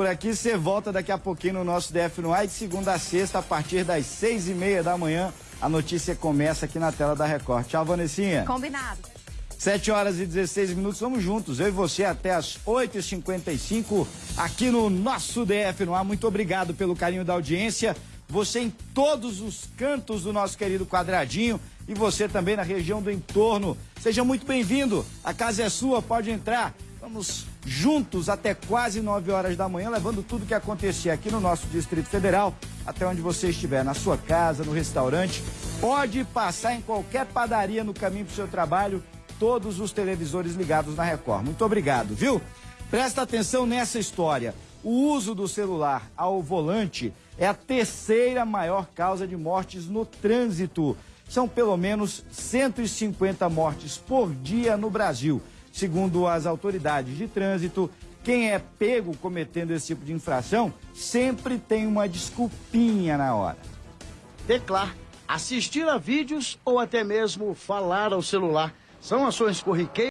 Por aqui você volta daqui a pouquinho no nosso DF no ar, de segunda a sexta, a partir das seis e meia da manhã. A notícia começa aqui na tela da Record. Tchau, Vanessinha. Combinado. 7 horas e 16 minutos, vamos juntos, eu e você até as 8h55 aqui no nosso DF no ar. Muito obrigado pelo carinho da audiência. Você em todos os cantos do nosso querido quadradinho e você também na região do entorno. Seja muito bem-vindo. A casa é sua, pode entrar. Vamos juntos até quase 9 horas da manhã, levando tudo que acontecer aqui no nosso Distrito Federal, até onde você estiver, na sua casa, no restaurante. Pode passar em qualquer padaria no caminho para o seu trabalho, todos os televisores ligados na Record. Muito obrigado, viu? Presta atenção nessa história. O uso do celular ao volante é a terceira maior causa de mortes no trânsito. São pelo menos 150 mortes por dia no Brasil. Segundo as autoridades de trânsito, quem é pego cometendo esse tipo de infração sempre tem uma desculpinha na hora. Teclar, assistir a vídeos ou até mesmo falar ao celular são ações corriqueiras.